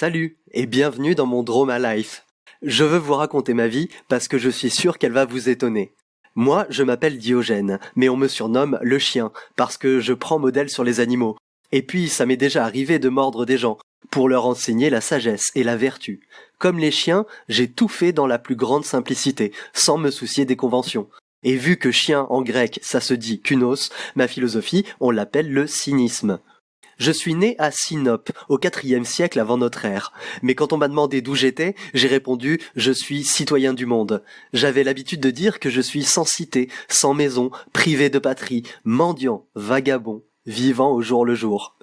Salut et bienvenue dans mon Droma Life. Je veux vous raconter ma vie parce que je suis sûr qu'elle va vous étonner. Moi, je m'appelle Diogène, mais on me surnomme le chien parce que je prends modèle sur les animaux. Et puis, ça m'est déjà arrivé de mordre des gens pour leur enseigner la sagesse et la vertu. Comme les chiens, j'ai tout fait dans la plus grande simplicité, sans me soucier des conventions. Et vu que chien en grec ça se dit kunos, ma philosophie on l'appelle le cynisme. Je suis né à Sinope, au IVe siècle avant notre ère. Mais quand on m'a demandé d'où j'étais, j'ai répondu je suis citoyen du monde. J'avais l'habitude de dire que je suis sans cité, sans maison, privé de patrie, mendiant, vagabond, vivant au jour le jour.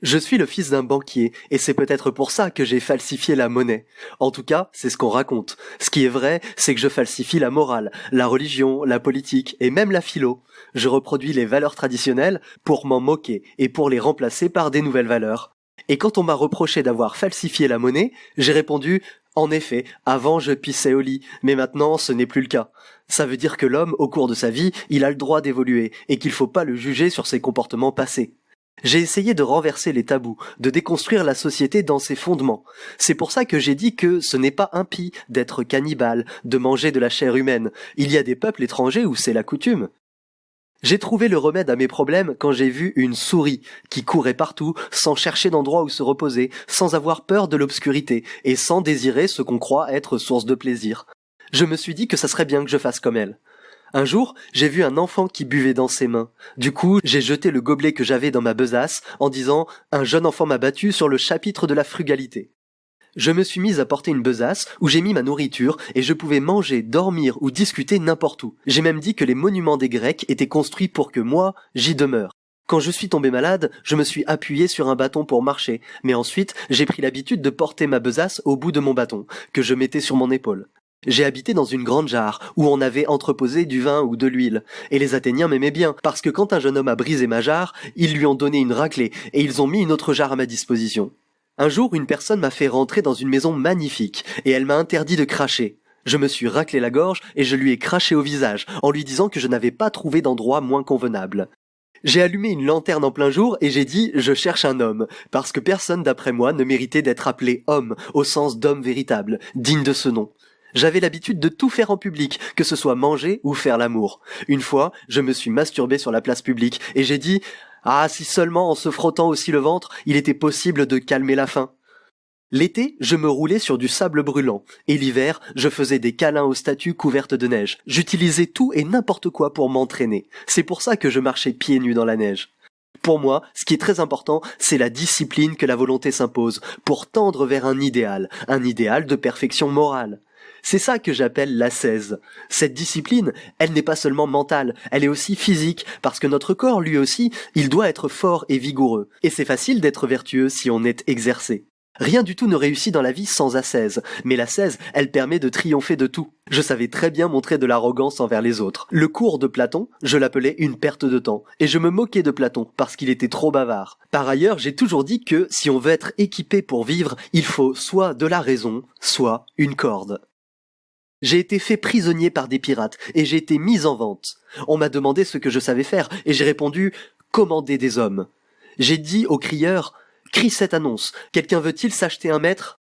Je suis le fils d'un banquier, et c'est peut-être pour ça que j'ai falsifié la monnaie. En tout cas, c'est ce qu'on raconte. Ce qui est vrai, c'est que je falsifie la morale, la religion, la politique, et même la philo. Je reproduis les valeurs traditionnelles pour m'en moquer, et pour les remplacer par des nouvelles valeurs. Et quand on m'a reproché d'avoir falsifié la monnaie, j'ai répondu en effet, avant je pissais au lit, mais maintenant ce n'est plus le cas. Ça veut dire que l'homme, au cours de sa vie, il a le droit d'évoluer, et qu'il faut pas le juger sur ses comportements passés. J'ai essayé de renverser les tabous, de déconstruire la société dans ses fondements. C'est pour ça que j'ai dit que ce n'est pas impie d'être cannibale, de manger de la chair humaine. Il y a des peuples étrangers où c'est la coutume. J'ai trouvé le remède à mes problèmes quand j'ai vu une souris qui courait partout sans chercher d'endroit où se reposer, sans avoir peur de l'obscurité et sans désirer ce qu'on croit être source de plaisir. Je me suis dit que ça serait bien que je fasse comme elle. Un jour, j'ai vu un enfant qui buvait dans ses mains. Du coup, j'ai jeté le gobelet que j'avais dans ma besace en disant Un jeune enfant m'a battu sur le chapitre de la frugalité. Je me suis mise à porter une besace où j'ai mis ma nourriture et je pouvais manger, dormir ou discuter n'importe où. J'ai même dit que les monuments des Grecs étaient construits pour que moi, j'y demeure. Quand je suis tombé malade, je me suis appuyé sur un bâton pour marcher, mais ensuite j'ai pris l'habitude de porter ma besace au bout de mon bâton, que je mettais sur mon épaule. J'ai habité dans une grande jarre où on avait entreposé du vin ou de l'huile, et les Athéniens m'aimaient bien, parce que quand un jeune homme a brisé ma jarre, ils lui ont donné une raclée, et ils ont mis une autre jarre à ma disposition. Un jour, une personne m'a fait rentrer dans une maison magnifique, et elle m'a interdit de cracher. Je me suis raclé la gorge et je lui ai craché au visage, en lui disant que je n'avais pas trouvé d'endroit moins convenable. J'ai allumé une lanterne en plein jour et j'ai dit je cherche un homme, parce que personne d'après moi ne méritait d'être appelé homme, au sens d'homme véritable, digne de ce nom. J'avais l'habitude de tout faire en public, que ce soit manger ou faire l'amour. Une fois, je me suis masturbé sur la place publique et j'ai dit Ah, si seulement en se frottant aussi le ventre, il était possible de calmer la faim. L'été, je me roulais sur du sable brûlant, et l'hiver, je faisais des câlins aux statues couvertes de neige. J'utilisais tout et n'importe quoi pour m'entraîner. C'est pour ça que je marchais pieds nus dans la neige. Pour moi, ce qui est très important, c'est la discipline que la volonté s'impose, pour tendre vers un idéal, un idéal de perfection morale. C'est ça que j'appelle l'ascèse. Cette discipline, elle n'est pas seulement mentale, elle est aussi physique, parce que notre corps, lui aussi, il doit être fort et vigoureux. Et c'est facile d'être vertueux si on est exercé. Rien du tout ne réussit dans la vie sans ascèse, mais l'ascèse, elle permet de triompher de tout. Je savais très bien montrer de l'arrogance envers les autres. Le cours de Platon, je l'appelais une perte de temps, et je me moquais de Platon parce qu'il était trop bavard. Par ailleurs, j'ai toujours dit que si on veut être équipé pour vivre, il faut soit de la raison, soit une corde. J'ai été fait prisonnier par des pirates et j'ai été mis en vente. On m'a demandé ce que je savais faire et j'ai répondu commander des hommes. J'ai dit au crieur crie cette annonce. Quelqu'un veut-il s'acheter un maître?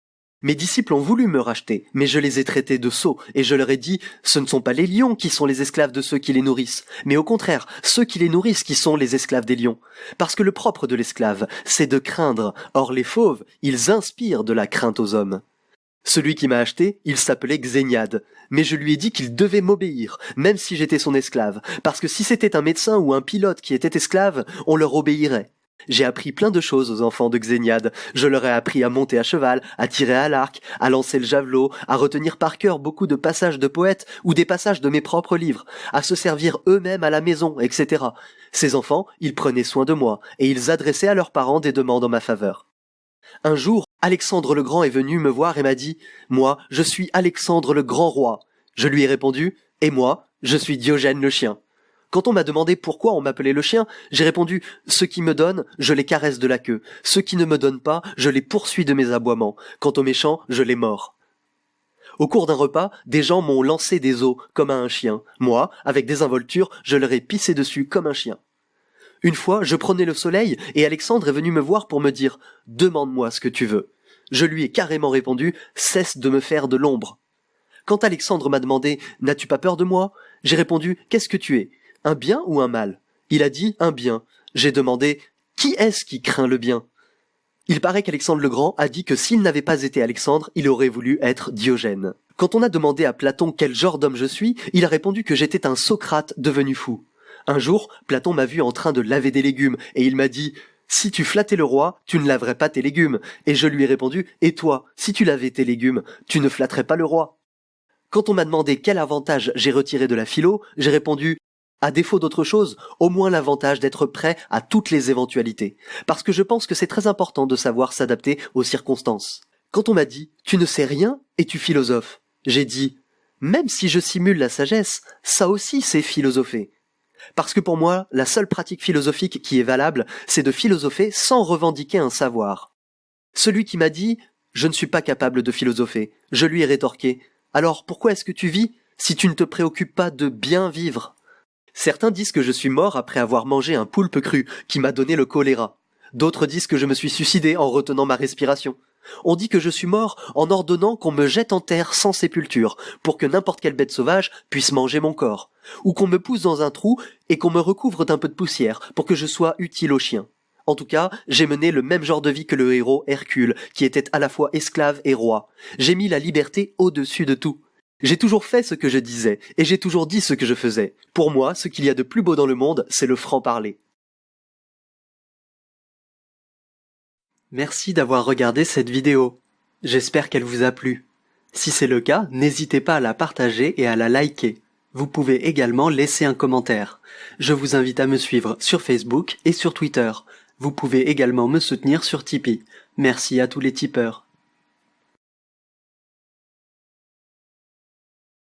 Mes disciples ont voulu me racheter, mais je les ai traités de sots et je leur ai dit ce ne sont pas les lions qui sont les esclaves de ceux qui les nourrissent, mais au contraire, ceux qui les nourrissent qui sont les esclaves des lions. Parce que le propre de l'esclave, c'est de craindre. Or les fauves, ils inspirent de la crainte aux hommes. Celui qui m'a acheté, il s'appelait Xéniade, mais je lui ai dit qu'il devait m'obéir, même si j'étais son esclave, parce que si c'était un médecin ou un pilote qui était esclave, on leur obéirait. J'ai appris plein de choses aux enfants de Xéniade. Je leur ai appris à monter à cheval, à tirer à l'arc, à lancer le javelot, à retenir par cœur beaucoup de passages de poètes ou des passages de mes propres livres, à se servir eux-mêmes à la maison, etc. Ces enfants, ils prenaient soin de moi, et ils adressaient à leurs parents des demandes en ma faveur. Un jour, Alexandre le Grand est venu me voir et m'a dit Moi, je suis Alexandre le Grand Roi. Je lui ai répondu Et moi, je suis Diogène le chien. Quand on m'a demandé pourquoi on m'appelait le chien, j'ai répondu Ceux qui me donnent, je les caresse de la queue. Ceux qui ne me donnent pas, je les poursuis de mes aboiements. Quant aux méchants, je les mords. Au cours d'un repas, des gens m'ont lancé des os comme à un chien. Moi, avec des involtures, je leur ai pissé dessus comme un chien. Une fois, je prenais le soleil et Alexandre est venu me voir pour me dire Demande-moi ce que tu veux. Je lui ai carrément répondu Cesse de me faire de l'ombre. Quand Alexandre m'a demandé N'as-tu pas peur de moi? J'ai répondu Qu'est-ce que tu es? Un bien ou un mal? Il a dit Un bien. J'ai demandé Qui est-ce qui craint le bien? Il paraît qu'Alexandre le Grand a dit que s'il n'avait pas été Alexandre, il aurait voulu être Diogène. Quand on a demandé à Platon quel genre d'homme je suis, il a répondu que j'étais un Socrate devenu fou. Un jour, Platon m'a vu en train de laver des légumes, et il m'a dit si tu flattais le roi, tu ne laverais pas tes légumes. Et je lui ai répondu, et toi, si tu lavais tes légumes, tu ne flatterais pas le roi. Quand on m'a demandé quel avantage j'ai retiré de la philo, j'ai répondu, à défaut d'autre chose, au moins l'avantage d'être prêt à toutes les éventualités. Parce que je pense que c'est très important de savoir s'adapter aux circonstances. Quand on m'a dit, tu ne sais rien et tu philosophes, j'ai dit, même si je simule la sagesse, ça aussi c'est philosopher. Parce que pour moi, la seule pratique philosophique qui est valable, c'est de philosopher sans revendiquer un savoir. Celui qui m'a dit Je ne suis pas capable de philosopher, je lui ai rétorqué Alors pourquoi est-ce que tu vis si tu ne te préoccupes pas de bien vivre? Certains disent que je suis mort après avoir mangé un poulpe cru qui m'a donné le choléra. D'autres disent que je me suis suicidé en retenant ma respiration. On dit que je suis mort en ordonnant qu'on me jette en terre sans sépulture, pour que n'importe quelle bête sauvage puisse manger mon corps, ou qu'on me pousse dans un trou et qu'on me recouvre d'un peu de poussière, pour que je sois utile aux chiens. En tout cas, j'ai mené le même genre de vie que le héros Hercule, qui était à la fois esclave et roi. J'ai mis la liberté au-dessus de tout. J'ai toujours fait ce que je disais, et j'ai toujours dit ce que je faisais. Pour moi, ce qu'il y a de plus beau dans le monde, c'est le franc-parler. Merci d'avoir regardé cette vidéo. J'espère qu'elle vous a plu. Si c'est le cas, n'hésitez pas à la partager et à la liker. Vous pouvez également laisser un commentaire. Je vous invite à me suivre sur Facebook et sur Twitter. Vous pouvez également me soutenir sur Tipeee. Merci à tous les tipeurs.